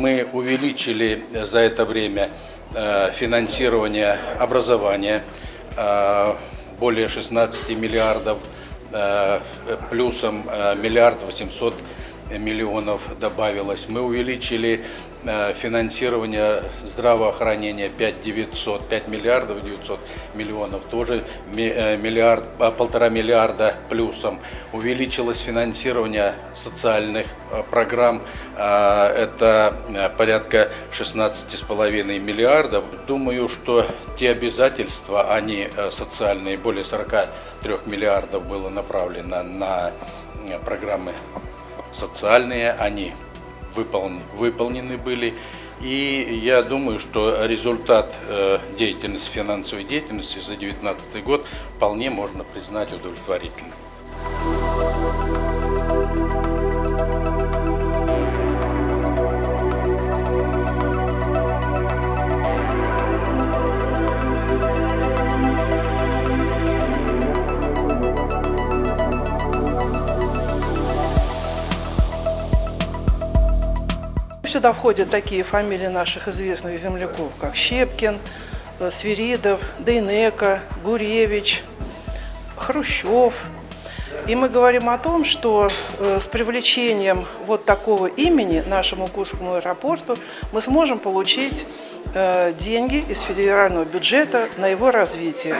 мы увеличили за это время э, финансирование образования э, более 16 миллиардов, э, плюсом э, миллиард 800 миллионов добавилось. Мы увеличили э, финансирование здравоохранения 5 900, 5 миллиардов 900 миллионов, тоже э, миллиард, а, полтора миллиарда плюсом. Увеличилось финансирование социальных э, программ, это порядка 16,5 миллиардов. Думаю, что те обязательства, они социальные, более 43 миллиардов было направлено на программы социальные, они выполн- выполнены были. И я думаю, что результат э, деятельности, финансовой деятельности за 2019 год вполне можно признать удовлетворительным. Сюда входят такие фамилии наших известных земляков, как Щепкин, э, Свиридов, Дейнека, Гуревич, Хрущев. И мы говорим о том, что э, с привлечением вот такого имени нашему Курскому аэропорту мы сможем получить э, деньги из федерального бюджета на его развитие.